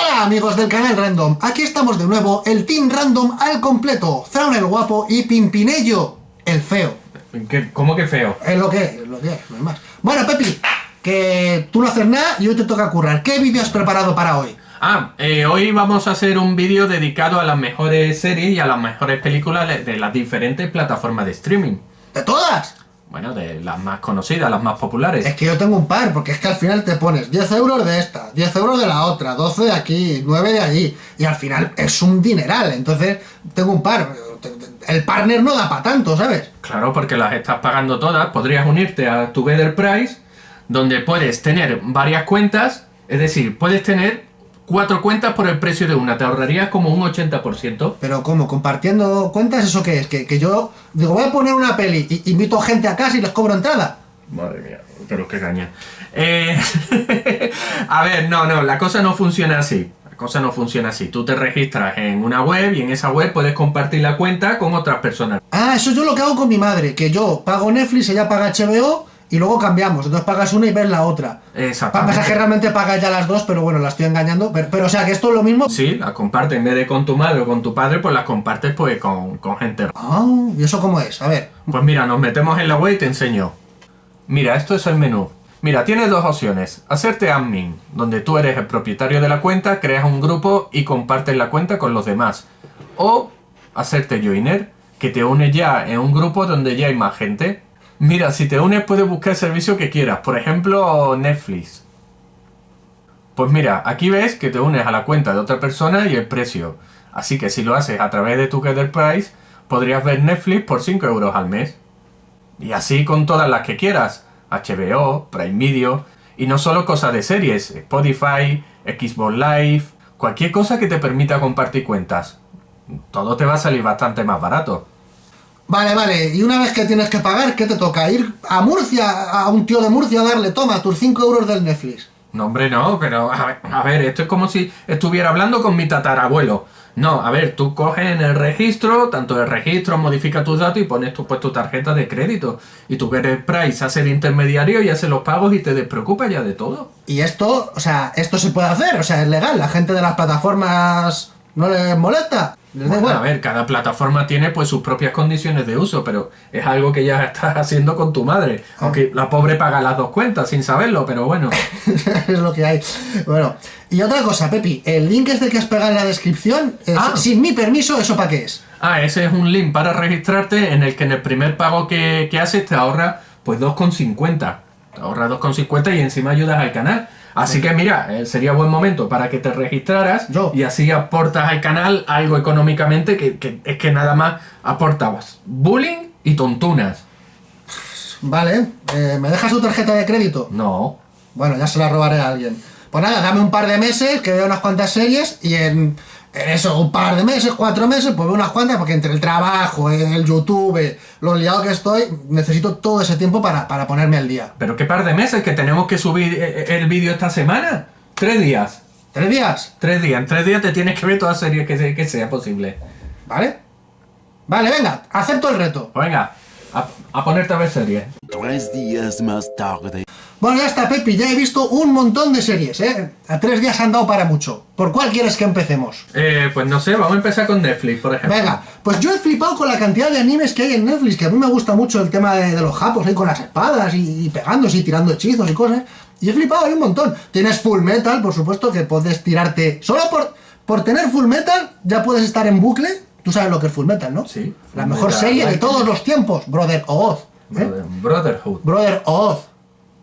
Hola amigos del canal Random, aquí estamos de nuevo, el Team Random al completo, Thrawn el guapo y Pimpinello el feo. ¿Qué- ¿Cómo que feo? Es lo que es, lo que es, no hay más. Bueno, Pepi, que tú no haces nada y hoy te toca currar. ¿Qué vídeo has preparado para hoy? Ah, eh, hoy vamos a hacer un vídeo dedicado a las mejores series y a las mejores películas de las diferentes plataformas de streaming. ¿De todas? Bueno, de las más conocidas, las más populares. Es que yo tengo un par, porque es que al final te pones 10 euros de esta, 10 euros de la otra, 12 de aquí, 9 de allí, y al final es un dineral, entonces tengo un par. El partner no da para tanto, ¿sabes? Claro, porque las estás pagando todas. Podrías unirte a Together Price, donde puedes tener varias cuentas. Es decir, puedes tener cuatro cuentas por el precio de una. Te ahorrarías como un 80%. Pero ¿cómo? ¿Compartiendo cuentas? ¿Eso qué es? Que, que yo digo, voy a poner una peli y invito gente a casa y les cobro entrada. Madre mía, pero qué caña. Eh, a ver, no, no, la cosa no funciona así. La cosa no funciona así. Tú te registras en una web y en esa web puedes compartir la cuenta con otras personas. Ah, eso yo lo que hago con mi madre, que yo pago Netflix, ella paga HBO y luego cambiamos. Entonces pagas una y ves la otra. Exactamente. Pasa que realmente pagas ya las dos, pero bueno, la estoy engañando. Pero, pero, o sea, que esto es lo mismo. Sí, las compartes en vez de con tu madre o con tu padre, pues las compartes pues con, con gente. Ah, ¿y eso cómo es? A ver. Pues mira, nos metemos en la web y te enseño. Mira, esto es el menú. Mira, tienes dos opciones. Hacerte admin, donde tú eres el propietario de la cuenta, creas un grupo y compartes la cuenta con los demás. O hacerte joiner, que te une ya en un grupo donde ya hay más gente. Mira, si te unes puedes buscar el servicio que quieras. Por ejemplo, Netflix. Pues mira, aquí ves que te unes a la cuenta de otra persona y el precio. Así que si lo haces a través de Together Price, podrías ver Netflix por 5 euros al mes. Y así con todas las que quieras. HBO, Prime Video. Y no solo cosas de series. Spotify, Xbox Live. Cualquier cosa que te permita compartir cuentas. Todo te va a salir bastante más barato. Vale, vale. Y una vez que tienes que pagar, ¿qué te toca? Ir a Murcia, a un tío de Murcia, a darle, toma, tus 5 euros del Netflix. No, hombre, no, pero a ver, a ver, esto es como si estuviera hablando con mi tatarabuelo. No, a ver, tú coges en el registro, tanto el registro, modifica tus datos y pones tu, pues, tu tarjeta de crédito. Y tú que eres Price, hace el intermediario y hace los pagos y te despreocupas ya de todo. Y esto, o sea, esto se puede hacer, o sea, es legal. La gente de las plataformas no les molesta. Bueno, a ver, cada plataforma tiene pues sus propias condiciones de uso, pero es algo que ya estás haciendo con tu madre. Aunque la pobre paga las dos cuentas sin saberlo, pero bueno. es lo que hay. Bueno, y otra cosa, Pepi, el link este que has pegado en la descripción, es- Ah. sin mi permiso, ¿eso para qué es? Ah, ese es un link para registrarte en el que en el primer pago que, que haces te ahorra pues 2,50. Te ahorra 2,50 y encima ayudas al canal. Así que mira, eh, sería buen momento para que te registraras Yo. y así aportas al canal algo económicamente que, que es que nada más aportabas bullying y tontunas. Vale, eh, ¿me dejas tu tarjeta de crédito? No. Bueno, ya se la robaré a alguien. Pues nada, dame un par de meses, que vea unas cuantas series, y en, en eso, un par de meses, cuatro meses, pues veo unas cuantas, porque entre el trabajo, el YouTube, lo liado que estoy, necesito todo ese tiempo para, para ponerme al día. Pero qué par de meses que tenemos que subir eh, eh, el vídeo esta semana. Tres días. ¿Tres días? Tres días. En tres días te tienes que ver toda serie que, que sea posible. ¿Vale? Vale, venga, acepto el reto. Venga, a, a ponerte a ver series. Tres días más tarde. Bueno, ya está, Pepi, ya he visto un montón de series, ¿eh? A tres días han dado para mucho. ¿Por cuál quieres que empecemos? Eh, pues no sé, vamos a empezar con Netflix, por ejemplo. Venga, pues yo he flipado con la cantidad de animes que hay en Netflix, que a mí me gusta mucho el tema de, de los japos, ahí con las espadas y, y pegándose y tirando hechizos y cosas. Y he flipado ahí un montón. Tienes Full Metal, por supuesto, que puedes tirarte... Solo por, por tener Full Metal ya puedes estar en bucle. Tú sabes lo que es Full Metal, ¿no? Sí, La Full mejor Metal serie de todos los tiempos, Brother Oz. ¿eh? Brother- Brotherhood. Brother Oz.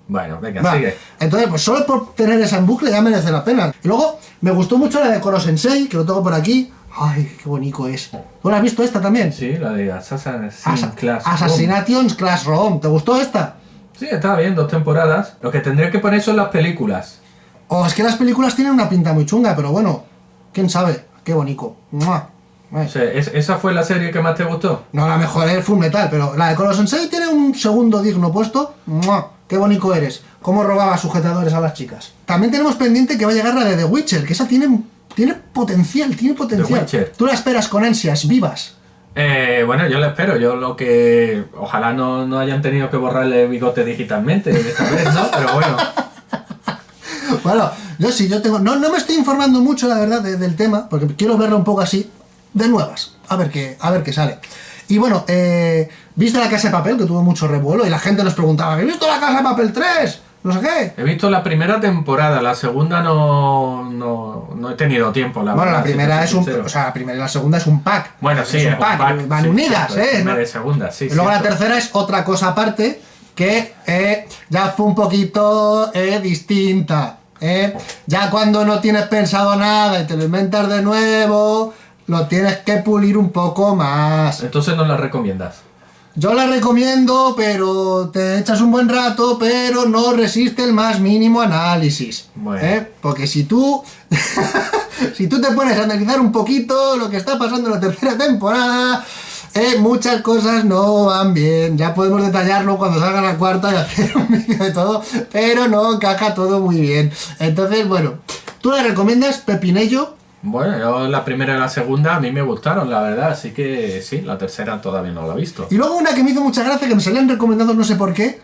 Bueno, venga, Va, sigue. Entonces, pues solo por tener esa en bucle ya merece la pena. Y luego, me gustó mucho la de Koro Sensei, que lo tengo por aquí. Ay, qué bonito es. ¿Tú la has visto esta también? Sí, la de Assassin's Asa- Class. Assassinations Classroom. ¿Te gustó esta? Sí, estaba bien, dos temporadas. Lo que tendría que poner son las películas. O es que las películas tienen una pinta muy chunga, pero bueno, quién sabe. Qué bonito. ¡Mua! Ay. O sea, ¿es- ¿esa fue la serie que más te gustó? No, la mejor es Full Metal, pero la de Koro Sensei tiene un segundo digno puesto. ¡Mua! ¡Qué bonito eres! ¿Cómo robaba sujetadores a las chicas? También tenemos pendiente que va a llegar la de The Witcher, que esa tiene, tiene potencial, tiene potencial. Witcher. Tú la esperas con ansias, vivas. Eh, bueno, yo lo espero. Yo lo que. Ojalá no, no hayan tenido que borrarle el bigote digitalmente esta vez, ¿no? Pero bueno. Bueno, Yo sí, yo tengo. No, no me estoy informando mucho, la verdad, de- del tema, porque quiero verlo un poco así, de nuevas. A ver qué, a ver qué sale. Y bueno, eh, ¿viste la casa de papel? Que tuvo mucho revuelo y la gente nos preguntaba, ¿habéis visto la casa de papel 3? No sé qué. He visto la primera temporada, la segunda no, no, no he tenido tiempo, la bueno, verdad, la primera es un. O sea, la primera y la segunda es un pack. Bueno, sí, es un pack. Van sí, unidas, ¿eh? primera y segunda, sí. Y luego la tercera es otra cosa aparte que eh, ya fue un poquito eh, distinta. eh. Ya cuando no tienes pensado nada y te lo inventas de nuevo, lo tienes que pulir un poco más. Entonces no la recomiendas. Yo la recomiendo, pero te echas un buen rato, pero no resiste el más mínimo análisis. Bueno. ¿eh? Porque si tú, si tú te pones a analizar un poquito lo que está pasando en la tercera temporada, eh, muchas cosas no van bien. Ya podemos detallarlo cuando salga la cuarta y hacer un vídeo de todo, pero no encaja todo muy bien. Entonces, bueno, tú la recomiendas, Pepinello. Bueno, yo la primera y la segunda a mí me gustaron, la verdad, así que sí, la tercera todavía no la he visto. Y luego una que me hizo mucha gracia, que me salían recomendados no sé por qué,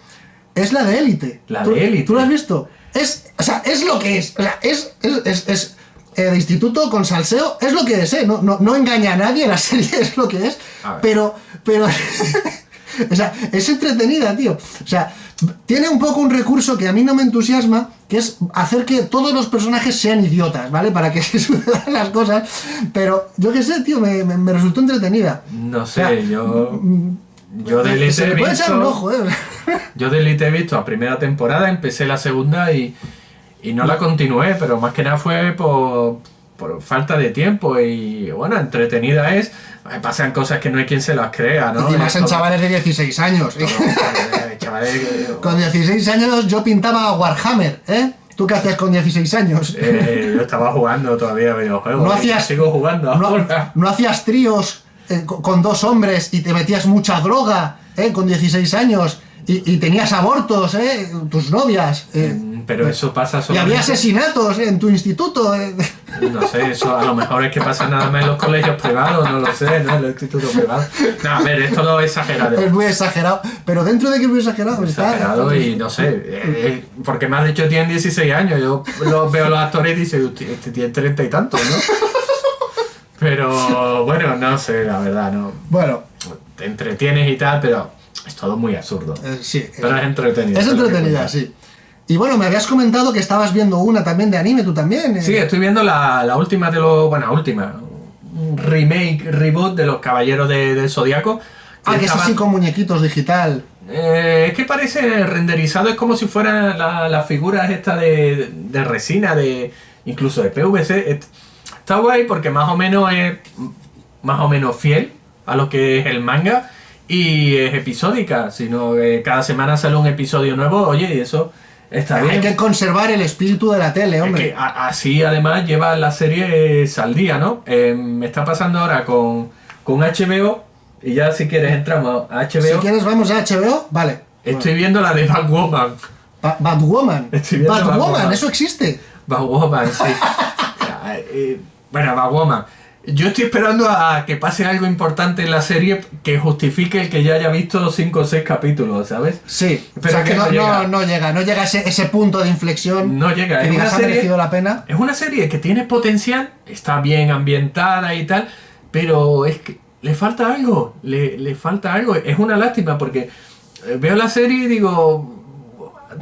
es la de Élite. La ¿Tú- de Élite. ¿Tú la has visto? Es, o sea, es lo que es. O sea, es, es, es, es, eh, de instituto con salseo, es lo que es, ¿eh? No, no, no engaña a nadie, la serie es lo que es. Pero, pero... o sea, es entretenida, tío. O sea, tiene un poco un recurso que a mí no me entusiasma, que es hacer que todos los personajes sean idiotas, ¿vale? Para que se sucedan las cosas. Pero yo qué sé, tío, me, me- me resultó entretenida. No O sea, sé, yo. Yo de Elite he puede echar un visto. ojo, ¿eh? Yo de Elite he visto la primera temporada, empecé la segunda y, y no la continué, pero más que nada fue por, por falta de tiempo y bueno, entretenida es. Pasan cosas que no hay quien se las crea, ¿no? y más en chavales de 16 años. ¿eh? Eh, chavales que- Con 16 años yo pintaba Warhammer, ¿eh? ¿Tú qué hacías con 16 años? Eh, yo estaba jugando todavía videojuegos. No hacías- Sigo jugando no, ahora. no hacías tríos eh, co- con dos hombres y te metías mucha droga, ¿eh? Con 16 años y, y tenías abortos, ¿eh? Tus novias. eh. Pero eso pasa Y solamente... había asesinatos en tu instituto. ¿eh? No sé, eso a lo mejor es que pasa nada más en los colegios privados, no lo sé, ¿no? En los institutos privados. No, a ver, esto lo exagerado. Es muy exagerado. Pero dentro de que es muy exagerado, está. exagerado y no sé, eh, eh, porque me has dicho tienen 16 años, yo los veo los actores y "Hostia, este tiene 30 y tantos, ¿no? Pero bueno, no sé, la verdad, no. Bueno, Te entretienes y tal, pero es todo muy absurdo. eh, sí. Pero es entretenido. es lo que entretenida, sí. Y bueno, me habías comentado que estabas viendo una también de anime, tú también. eh. Sí, estoy viendo la, la última de los. Bueno, última. Remake, reboot de los Caballeros de- del Zodiaco. Ah, que es así con muñequitos digital. Eh, es que parece renderizado, es como si fueran la- las figuras estas de, de resina, de incluso de PVC. Está guay porque más o menos es más o menos fiel a lo que es el manga y es episódica, sino que cada semana sale un episodio nuevo, oye, y eso está Hay bien. que conservar el espíritu de la tele, Es hombre. que así además lleva las series al día, ¿no? Eh, me está pasando ahora con, con HBO y ya si quieres entramos a HBO. Si quieres, vamos a HBO. Vale. Estoy viendo la de Batwoman. Ba- Batwoman. Batwoman, Batwoman. eso existe. Batwoman, sí. Eh, bueno, Batwoman. Yo estoy esperando a que pase algo importante en la serie que justifique el que ya haya visto 5 o 6 capítulos, ¿sabes? Sí. Pero o sea que que no, no llega. no, llega, no llega ese, ese punto de inflexión. No llega, Que es digas, una ha serie- merecido la pena. Es una serie que tiene potencial, está bien ambientada y tal, pero es que le falta algo, le, le falta algo. Es una lástima porque eh, veo la serie y digo,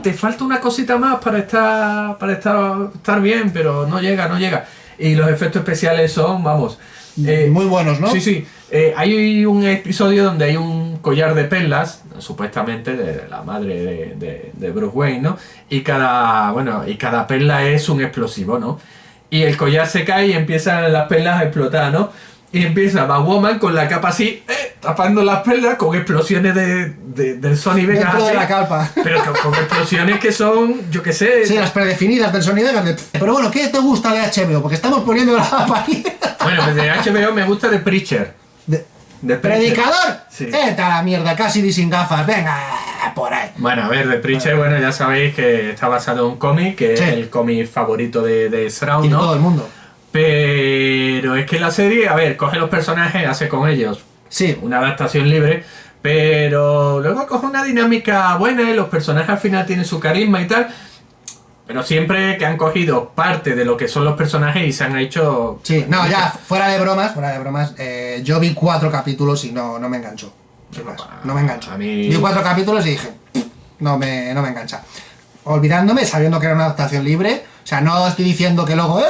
te falta una cosita más para estar, para estar, estar bien, pero no llega, no llega. Y los efectos especiales son, vamos. eh, Muy buenos, ¿no? Sí, sí. Eh, hay un episodio donde hay un collar de perlas, supuestamente de la madre de, de- de Bruce Wayne, ¿no? Y cada, bueno, y cada perla es un explosivo, ¿no? Y el collar se cae y empiezan las perlas a explotar, ¿no? Y empieza Batwoman con la capa así, eh, tapando las perlas con explosiones de, de- del Sony Vegas. Dentro de la calpa. Pero con, con explosiones que son, yo qué sé. Sí, las predefinidas del sonido. de- Pero bueno, ¿qué te gusta de HBO? Porque estamos poniendo la apariencia. Bueno, pues de HBO me gusta The Preacher. De- The Preacher. ¿Predicador? Sí. Esta la mierda, casi sin gafas. Venga, por ahí. Bueno, a ver, The Preacher, bueno, ya sabéis que está basado en un cómic, que Sí. es el cómic favorito de, de Y todo el mundo. Pero es que la serie, a ver, coge los personajes, hace con ellos Sí. una adaptación libre, pero luego coge una dinámica buena y los personajes al final tienen su carisma y tal. Pero siempre que han cogido parte de lo que son los personajes y se han hecho... Sí, no, ya, fuera de bromas, fuera de bromas, eh, yo vi cuatro capítulos y no, no me enganchó. Más, no me enganchó. Mí- Vi cuatro capítulos y dije, no me, no me engancha. Olvidándome, sabiendo que era una adaptación libre, o sea, no estoy diciendo que luego, eh,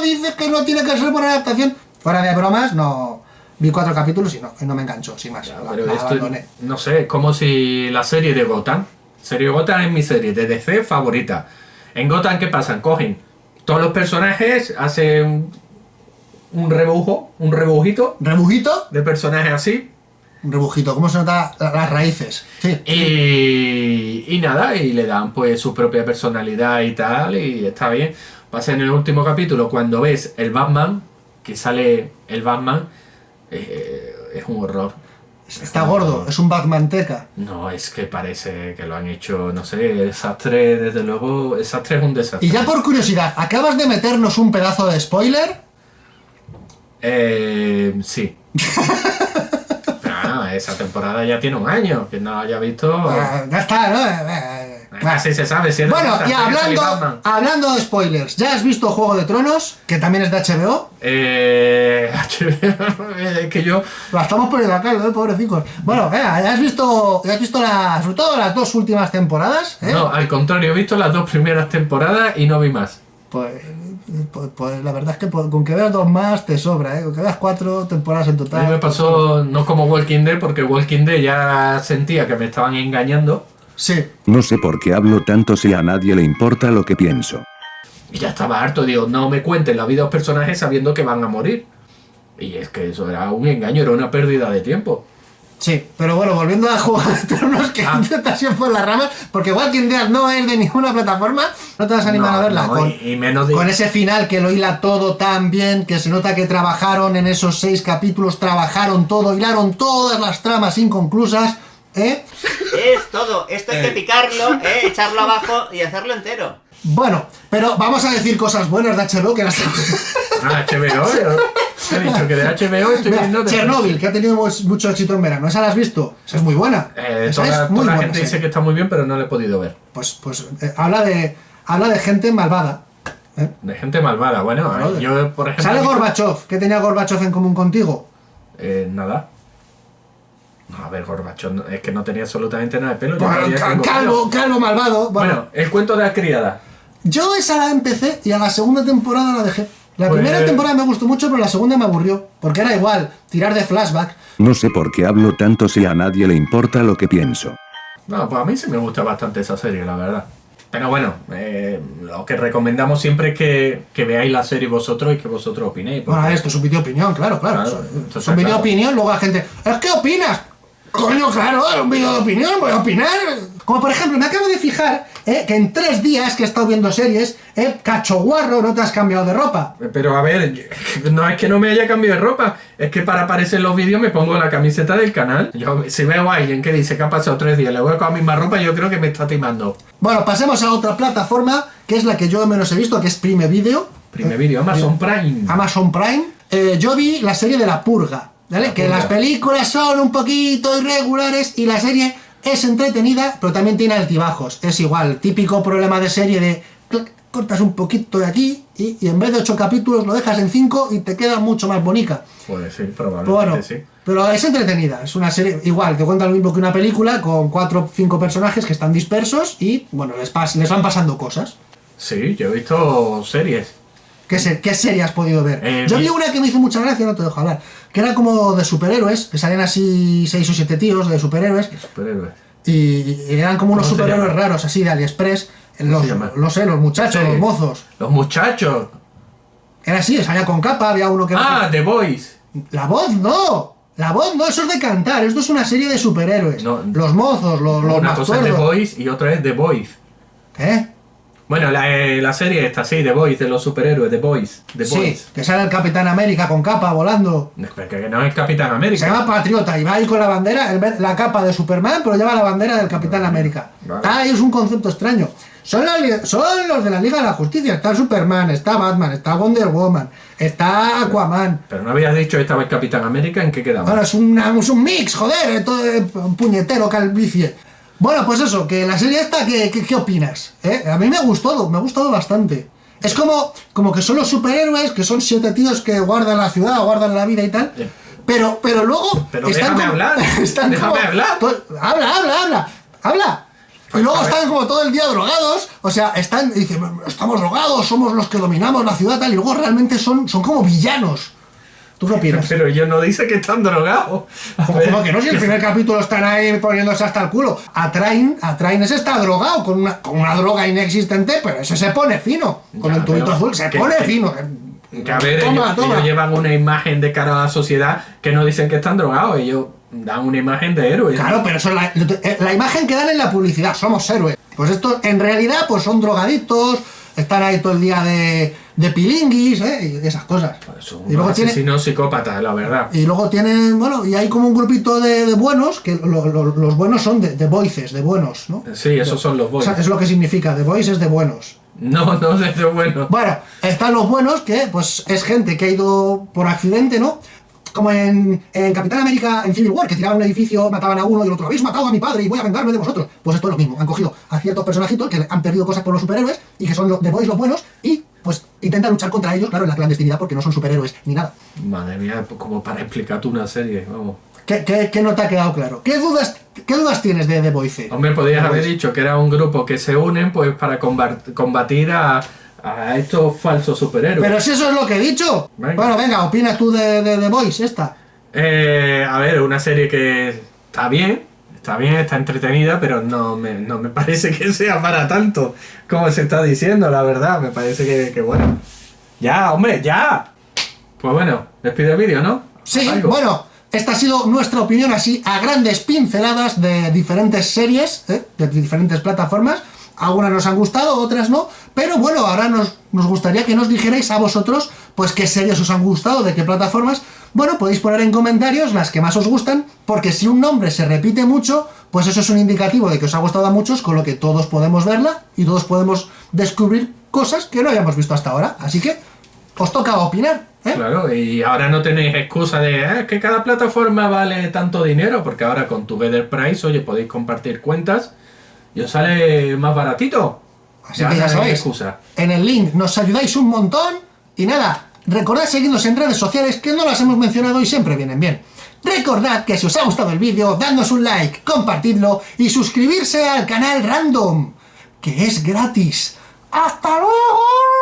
dices que no tiene que ser buena adaptación. Fuera de bromas, no. Vi cuatro capítulos y no, y no me enganchó, sin más. la- Pero la esto, abandoné. no sé, es como si la serie de Gotham. Serie Gotham es mi serie de DC favorita. En Gotham, ¿qué pasa? Cogen todos los personajes, hacen un, un rebujo, un rebujito ¿Rebujito? de personajes así. Un rebujito, ¿cómo se nota la- las raíces? Sí. Y, y nada, y le dan pues su propia personalidad y tal, y está bien. Pasa en el último capítulo, cuando ves el Batman, que sale el Batman, eh, es un horror. Está gordo, es un Batmanteca. No, es que parece que lo han hecho, no sé, el desastre, desde luego, el desastre es un desastre. Y ya por curiosidad, ¿acabas de meternos un pedazo de spoiler? Eh, sí. Ah, esa temporada ya tiene un año, que no haya visto. Ah, ya está, ¿no? Así se sabe, de Bueno, y hablando, hablando de spoilers, ¿ya has visto Juego de Tronos? Que también es de HBO. Eh, es que yo La estamos poniendo acá, ¿eh? pobrecicos. Bueno, eh, ¿ya has visto, ya has visto la- sobre todo las dos últimas temporadas? ¿eh? No, al contrario, he visto las dos primeras temporadas y no vi más. Pues, pues, pues la verdad es que por- con que veas dos más te sobra, ¿eh? Con que veas cuatro temporadas en A total. mí me pasó no como Walking Dead, porque Walking Dead ya sentía que me estaban engañando Sí. No sé por qué hablo tanto si a nadie le importa lo que pienso. y ya estaba harto. Digo, no me cuenten la vida de los personajes sabiendo que van a morir. Y es que eso era un engaño, era una pérdida de tiempo. Sí, pero bueno, volviendo a Juego de Tronos, que Ah. te por las ramas, porque Walking Dead no es de ninguna plataforma, no te vas a animar No, a verla. no, con, y, y menos de... con ese final que lo hila todo tan bien, que se nota que trabajaron en esos seis capítulos, trabajaron todo, hilaron todas las tramas inconclusas, ¿eh? Es todo. Esto hay que picarlo, ¿eh? echarlo abajo y hacerlo entero. Bueno, pero vamos a decir cosas buenas de HBO que las Ah, HBO. yo- He dicho que de HBO estoy Mira, viendo... de- Chernobyl, que ha tenido mu- mucho éxito en verano, ¿esa la has visto? Esa es muy buena. Eh, Esa toda es muy toda la buena gente dice que está muy bien, pero no la he podido ver. Pues, pues eh, habla de habla de gente malvada. ¿eh? De gente malvada. Bueno, Claro, eh, yo, por ejemplo... Sale Gorbachev, ¿qué tenía Gorbachev en común contigo? Eh, nada. No, a ver, Gorbachov, no- es que no tenía absolutamente nada de pelo. Bueno, calvo, pelo. calvo malvado. Bueno, Bueno, el cuento de la criada. yo esa la empecé y a la segunda temporada la dejé. La Pues- primera temporada me gustó mucho, pero la segunda me aburrió. Porque era igual, tirar de flashback. No sé por qué hablo tanto si a nadie le importa lo que pienso. No, pues a mí sí me gusta bastante esa serie, la verdad. Pero bueno, eh, lo que recomendamos siempre es que, que veáis la serie vosotros y que vosotros opinéis. porque- Bueno, esto es un vídeo opinión, claro, claro. Claro, es un- vídeo claro. opinión, luego la gente. ¿Es que opinas? Coño, claro, es un vídeo de opinión, voy a opinar. Como por ejemplo, me acabo de fijar eh, que en tres días que he estado viendo series, eh, cacho guarro, no te has cambiado de ropa. Pero a ver, no es que no me haya cambiado de ropa, es que para aparecer en los vídeos me pongo la camiseta del canal. Yo, si veo a alguien que dice que ha pasado tres días, le voy con la misma ropa, yo creo que me está timando. Bueno, pasemos a otra plataforma, que es la que yo menos he visto, que es Prime Video. Primer vídeo, Amazon Prime. Amazon Prime. Eh, yo vi la serie de La Purga, que las películas son un poquito irregulares y la serie es entretenida, pero también tiene altibajos. Es igual, típico problema de serie de clac, cortas un poquito de aquí y, y en vez de ocho capítulos lo dejas en cinco y te queda mucho más bonita. Sí, Pero probablemente bueno, sí. pero es entretenida, es una serie igual, te cuenta lo mismo que una película con cuatro o cinco personajes que están dispersos y bueno, les, pas- les van pasando cosas. Sí, yo he visto series. ¿Qué, se- ¿Qué serie has podido ver? Eh, Yo vi- una que me hizo mucha gracia, no te dejo hablar, que era como de superhéroes, que salían así seis o siete tíos de superhéroes, Superhéroes. y, y eran como unos ¿Cómo se superhéroes raros, así de AliExpress, los, se llama? no sé, los muchachos, Sí. los mozos. Los muchachos. Era así, salía con capa, había uno que... Ah, The Boys. La voz no, la voz no, eso es de cantar, esto es una serie de superhéroes. No. los mozos, los, los Una más cosa es The. Boys y otra es The Boys. ¿Qué? Bueno, la, eh, la serie está así, The Boys, de los superhéroes, The Boys. The Sí, Boys. que sale el Capitán América con capa volando. Que no es Capitán Se América. llama Patriota y va ahí con la bandera, el la capa de Superman, pero lleva la bandera del Capitán América. Vale. Ah, es un concepto extraño. Son, la son los de la Liga de la Justicia. Está Superman, está Batman, está Wonder Woman, está Aquaman. Pero no habías dicho esta vez Capitán América, ¿en qué quedamos? Bueno, es, una- es un mix, joder, todo un puñetero calvicie. Bueno, pues eso, que la serie esta, ¿qué, qué, qué opinas? ¿Eh? A mí me ha gustado, me ha gustado bastante. Es como, como que son los superhéroes, que son siete tíos que guardan la ciudad, guardan la vida y tal. Pero, pero luego. Pero déjame hablar, están déjame como- hablar. habla, habla, habla, habla. Pues, y luego están como todo el día drogados, o sea, están, dicen, estamos drogados, somos los que dominamos la ciudad, tal, y luego realmente son, son como villanos. ¿Tú qué opinas? Pero ellos no dicen que están drogados. Como, que no, si el primer capítulo están ahí poniéndose hasta el culo. A Train, a Train ese está drogado con una, con una droga inexistente, pero ese se pone fino. Con Ya, el tubito azul, se que- pone que- fino. Que a ver, toma, ellos, toma. ellos llevan una imagen de cara a la sociedad que no dicen que están drogados, ellos dan una imagen de héroes. Claro, pero eso es la, la imagen que dan en la publicidad, somos héroes. Pues estos en realidad pues son drogadictos, están ahí todo el día de, de pilinguis, ¿eh? y esas cosas. Son y luego tiene, asesinos psicópatas, la verdad. Y luego tienen, bueno, y hay como un grupito de, de buenos, que lo- lo- los buenos son de, de voices, de buenos, ¿no? Sí, esos son los O boys. sea, es lo que significa, de voices de buenos. No, no, desde bueno. Bueno, están los buenos, que pues es gente que ha ido por accidente, ¿no? Como en, en Capitán América, en Civil War, que tiraban un edificio, mataban a uno y el otro, habéis matado a mi padre y voy a vengarme de vosotros. Pues esto es lo mismo, han cogido a ciertos personajitos que han perdido cosas por los superhéroes y que son los de Boys los buenos y pues intentan luchar contra ellos, claro, en la clandestinidad porque no son superhéroes ni nada. Madre mía, como para explicar tú una serie, vamos. ¿Qué, qué, qué no te ha quedado claro? ¿Qué dudas, qué dudas tienes de The Voice? Hombre, podías The haber dicho que era un grupo que se unen pues para combat- combatir a, a estos falsos superhéroes. Pero si eso es lo que he dicho. Venga. Bueno, venga, opina tú de, de The Voice, esta. Eh, a ver, una serie que está bien, está bien, está entretenida, pero no me, no me parece que sea para tanto como se está diciendo, la verdad. Me parece que, que bueno. Ya, hombre, ya. Pues bueno, despide el vídeo, ¿no? Sí, Algo. bueno, esta ha sido nuestra opinión así a grandes pinceladas de diferentes series, ¿eh? de diferentes plataformas. Algunas nos han gustado, otras no. Pero bueno, ahora nos, nos gustaría que nos dijerais a vosotros, pues qué series os han gustado, de qué plataformas. Bueno, podéis poner en comentarios las que más os gustan, porque si un nombre se repite mucho, pues eso es un indicativo de que os ha gustado a muchos, con lo que todos podemos verla y todos podemos descubrir cosas que no hayamos visto hasta ahora. Así que os toca opinar, ¿eh? Claro, y ahora no tenéis excusa de "Ah, que cada plataforma vale tanto dinero, porque ahora con Together Price, oye, podéis compartir cuentas y os sale más baratito. Así que ya sabéis, excusa. en el link nos ayudáis un montón y nada, recordad seguirnos en redes sociales que no las hemos mencionado y siempre vienen bien. Recordad que si os ha gustado el vídeo, dadnos un like, compartidlo y suscribirse al canal Random, que es gratis. ¡Hasta luego!